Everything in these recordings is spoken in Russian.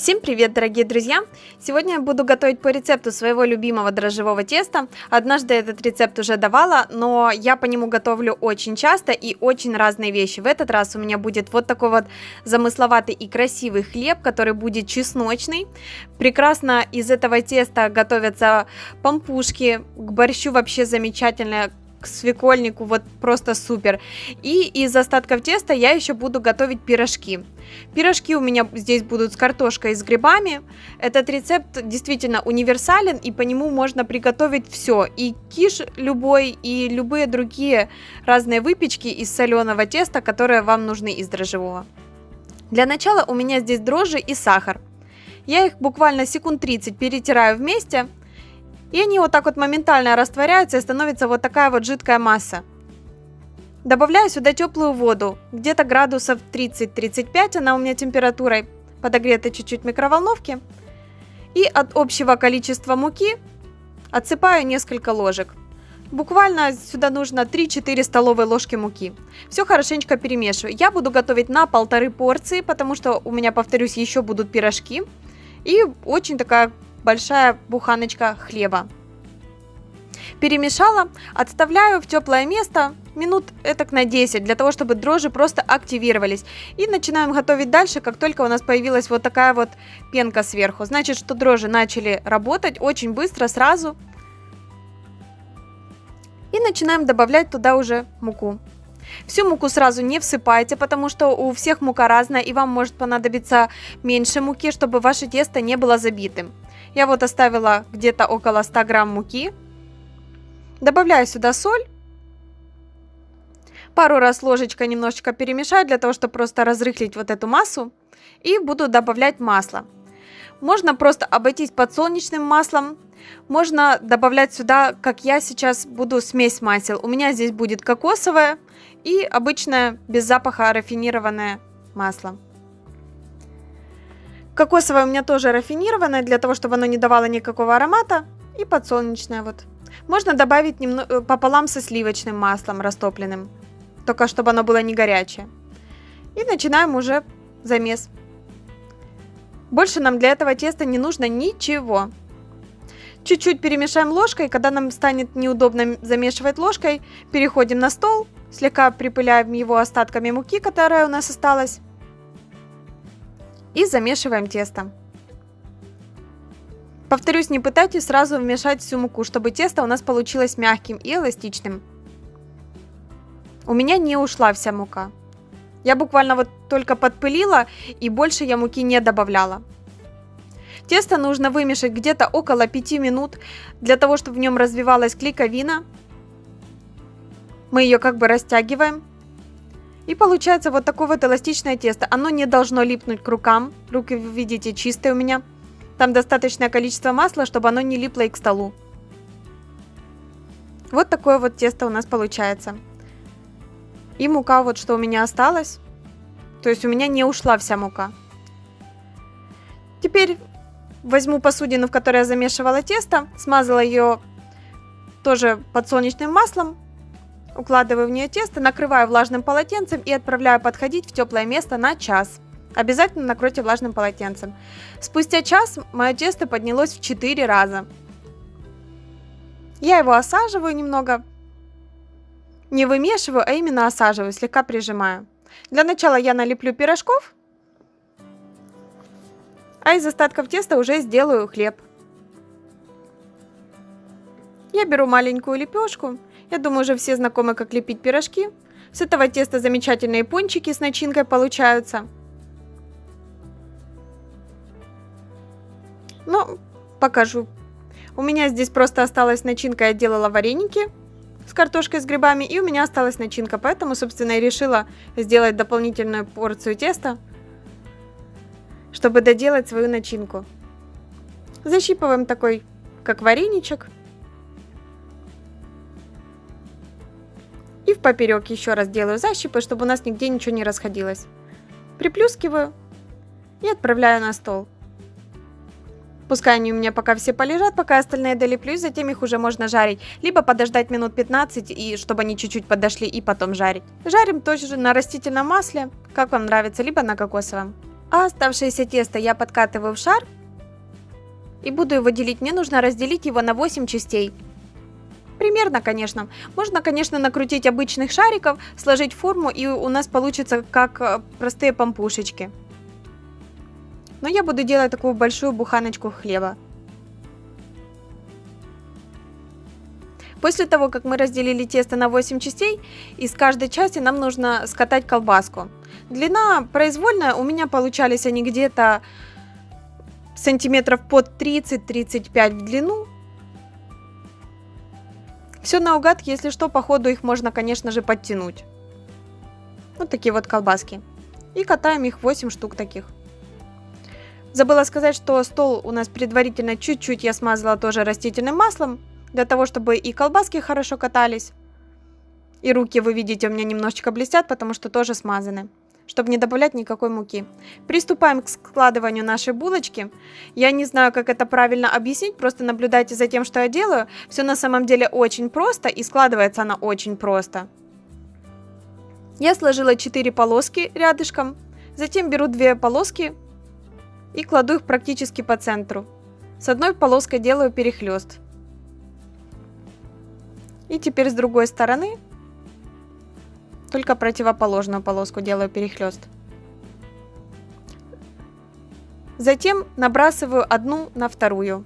Всем привет, дорогие друзья! Сегодня я буду готовить по рецепту своего любимого дрожжевого теста. Однажды этот рецепт уже давала, но я по нему готовлю очень часто и очень разные вещи. В этот раз у меня будет вот такой вот замысловатый и красивый хлеб, который будет чесночный. Прекрасно из этого теста готовятся пампушки, к борщу вообще замечательно к свекольнику, вот просто супер. И из остатков теста я еще буду готовить пирожки. Пирожки у меня здесь будут с картошкой и с грибами. Этот рецепт действительно универсален, и по нему можно приготовить все. И киш любой, и любые другие разные выпечки из соленого теста, которые вам нужны из дрожжевого. Для начала у меня здесь дрожжи и сахар. Я их буквально секунд 30 перетираю вместе, и они вот так вот моментально растворяются и становится вот такая вот жидкая масса. Добавляю сюда теплую воду, где-то градусов 30-35 она у меня температурой, подогрета чуть-чуть микроволновки. И от общего количества муки отсыпаю несколько ложек. Буквально сюда нужно 3-4 столовые ложки муки. Все хорошенечко перемешиваю. Я буду готовить на полторы порции, потому что у меня, повторюсь, еще будут пирожки. И очень такая большая буханочка хлеба. Перемешала, отставляю в теплое место минут этак на 10, для того, чтобы дрожжи просто активировались. И начинаем готовить дальше, как только у нас появилась вот такая вот пенка сверху. Значит, что дрожжи начали работать очень быстро, сразу. И начинаем добавлять туда уже муку. Всю муку сразу не всыпайте, потому что у всех мука разная, и вам может понадобиться меньше муки, чтобы ваше тесто не было забитым. Я вот оставила где-то около 100 грамм муки. Добавляю сюда соль. Пару раз ложечкой немножечко перемешаю, для того, чтобы просто разрыхлить вот эту массу. И буду добавлять масло. Можно просто обойтись подсолнечным маслом. Можно добавлять сюда, как я сейчас буду, смесь масел. У меня здесь будет кокосовое и обычное без запаха рафинированное масло. Кокосовое у меня тоже рафинированное, для того, чтобы оно не давало никакого аромата. И подсолнечное вот. Можно добавить немного, э, пополам со сливочным маслом растопленным. Только чтобы оно было не горячее. И начинаем уже замес. Больше нам для этого теста не нужно ничего. Чуть-чуть перемешаем ложкой. Когда нам станет неудобно замешивать ложкой, переходим на стол. Слегка припыляем его остатками муки, которая у нас осталась и замешиваем тесто. Повторюсь, не пытайтесь сразу вмешать всю муку, чтобы тесто у нас получилось мягким и эластичным. У меня не ушла вся мука. Я буквально вот только подпылила и больше я муки не добавляла. Тесто нужно вымешать где-то около 5 минут, для того, чтобы в нем развивалась клейковина. Мы ее как бы растягиваем. И получается вот такое вот эластичное тесто. Оно не должно липнуть к рукам. Руки, вы видите, чистые у меня. Там достаточное количество масла, чтобы оно не липло и к столу. Вот такое вот тесто у нас получается. И мука вот что у меня осталось. То есть у меня не ушла вся мука. Теперь возьму посудину, в которой я замешивала тесто. Смазала ее тоже подсолнечным маслом. Укладываю в нее тесто, накрываю влажным полотенцем и отправляю подходить в теплое место на час. Обязательно накройте влажным полотенцем. Спустя час мое тесто поднялось в 4 раза. Я его осаживаю немного. Не вымешиваю, а именно осаживаю, слегка прижимаю. Для начала я налеплю пирожков, а из остатков теста уже сделаю хлеб. Я беру маленькую лепешку я думаю, уже все знакомы, как лепить пирожки. С этого теста замечательные пончики с начинкой получаются. Ну, покажу. У меня здесь просто осталась начинка, я делала вареники с картошкой с грибами, и у меня осталась начинка, поэтому, собственно, я решила сделать дополнительную порцию теста, чтобы доделать свою начинку. Защипываем такой, как вареничек. И в поперек еще раз делаю защипы, чтобы у нас нигде ничего не расходилось. Приплюскиваю и отправляю на стол. Пускай они у меня пока все полежат, пока остальные долеплю, затем их уже можно жарить. Либо подождать минут 15, и чтобы они чуть-чуть подошли, и потом жарить. Жарим тоже на растительном масле, как вам нравится, либо на кокосовом. А оставшееся тесто я подкатываю в шар и буду его делить. Мне нужно разделить его на 8 частей. Примерно, конечно. Можно, конечно, накрутить обычных шариков, сложить форму, и у нас получится как э, простые помпушечки. Но я буду делать такую большую буханочку хлеба. После того, как мы разделили тесто на 8 частей, из каждой части нам нужно скатать колбаску. Длина произвольная, у меня получались они где-то сантиметров под 30-35 в длину. Все наугад, если что, по ходу их можно, конечно же, подтянуть. Вот такие вот колбаски. И катаем их 8 штук таких. Забыла сказать, что стол у нас предварительно чуть-чуть я смазала тоже растительным маслом, для того, чтобы и колбаски хорошо катались. И руки, вы видите, у меня немножечко блестят, потому что тоже смазаны чтобы не добавлять никакой муки. Приступаем к складыванию нашей булочки. Я не знаю, как это правильно объяснить, просто наблюдайте за тем, что я делаю. Все на самом деле очень просто и складывается она очень просто. Я сложила 4 полоски рядышком, затем беру 2 полоски и кладу их практически по центру. С одной полоской делаю перехлест. И теперь с другой стороны только противоположную полоску делаю перехлест. Затем набрасываю одну на вторую.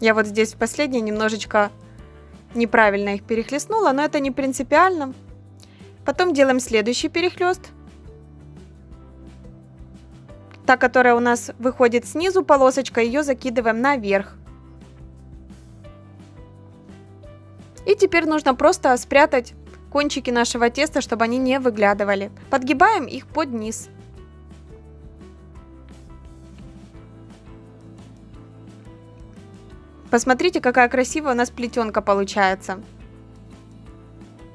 Я вот здесь в последней немножечко неправильно их перехлестнула, но это не принципиально. Потом делаем следующий перехлест. Та, которая у нас выходит снизу полосочка, ее закидываем наверх. И теперь нужно просто спрятать кончики нашего теста, чтобы они не выглядывали. Подгибаем их под низ. Посмотрите, какая красивая у нас плетенка получается.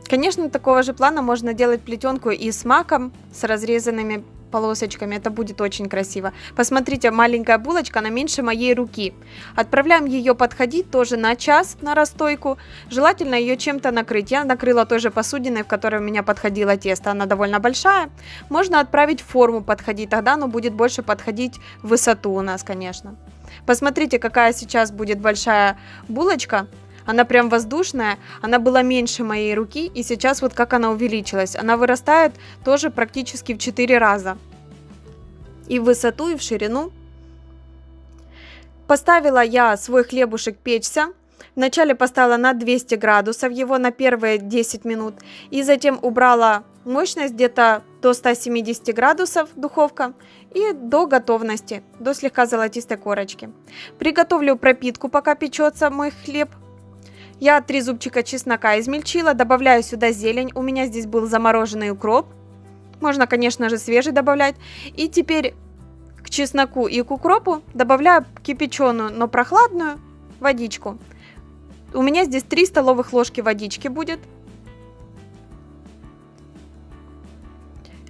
Конечно, такого же плана можно делать плетенку и с маком, с разрезанными полосочками. Это будет очень красиво. Посмотрите, маленькая булочка, она меньше моей руки. Отправляем ее подходить тоже на час на расстойку. Желательно ее чем-то накрыть. Я накрыла той же посудиной, в которой у меня подходило тесто. Она довольно большая. Можно отправить форму подходить, тогда оно будет больше подходить в высоту у нас, конечно. Посмотрите, какая сейчас будет большая булочка. Она прям воздушная, она была меньше моей руки, и сейчас вот как она увеличилась. Она вырастает тоже практически в 4 раза. И в высоту, и в ширину. Поставила я свой хлебушек печься. Вначале поставила на 200 градусов его на первые 10 минут. И затем убрала мощность где-то до 170 градусов духовка и до готовности, до слегка золотистой корочки. Приготовлю пропитку, пока печется мой хлеб. Я три зубчика чеснока измельчила, добавляю сюда зелень. У меня здесь был замороженный укроп. Можно, конечно же, свежий добавлять. И теперь к чесноку и к укропу добавляю кипяченую, но прохладную водичку. У меня здесь 3 столовых ложки водички будет.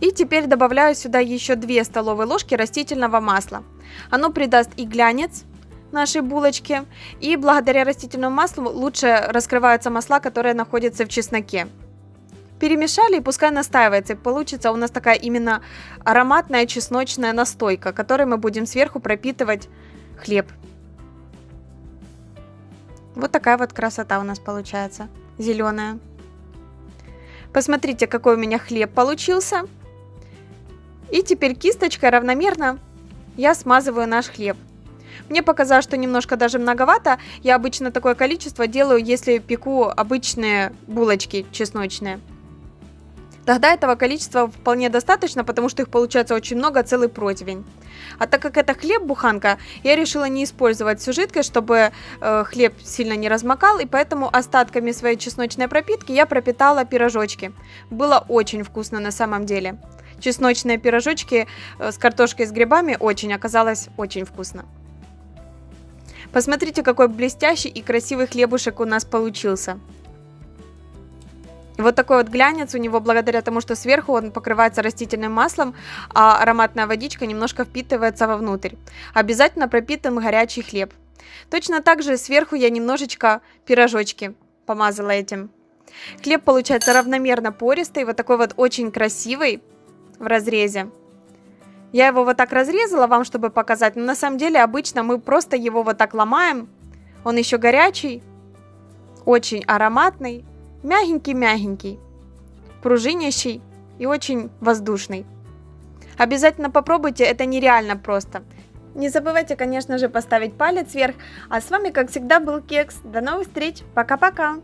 И теперь добавляю сюда еще 2 столовые ложки растительного масла. Оно придаст и глянец, нашей булочки. И благодаря растительному маслу лучше раскрываются масла, которые находятся в чесноке. Перемешали и пускай настаивается. Получится у нас такая именно ароматная чесночная настойка, которой мы будем сверху пропитывать хлеб. Вот такая вот красота у нас получается. Зеленая. Посмотрите, какой у меня хлеб получился. И теперь кисточкой равномерно я смазываю наш хлеб. Мне показалось, что немножко даже многовато. Я обычно такое количество делаю, если пеку обычные булочки чесночные. Тогда этого количества вполне достаточно, потому что их получается очень много, целый противень. А так как это хлеб-буханка, я решила не использовать всю жидкость, чтобы э, хлеб сильно не размокал, и поэтому остатками своей чесночной пропитки я пропитала пирожочки. Было очень вкусно на самом деле. Чесночные пирожочки э, с картошкой с грибами очень оказалось очень вкусно. Посмотрите, какой блестящий и красивый хлебушек у нас получился. Вот такой вот глянец у него благодаря тому, что сверху он покрывается растительным маслом, а ароматная водичка немножко впитывается вовнутрь. Обязательно пропитан горячий хлеб. Точно так же сверху я немножечко пирожочки помазала этим Хлеб получается равномерно пористый, вот такой вот очень красивый в разрезе. Я его вот так разрезала вам, чтобы показать, но на самом деле обычно мы просто его вот так ломаем. Он еще горячий, очень ароматный, мягенький-мягенький, пружинящий и очень воздушный. Обязательно попробуйте, это нереально просто. Не забывайте, конечно же, поставить палец вверх. А с вами, как всегда, был Кекс. До новых встреч. Пока-пока.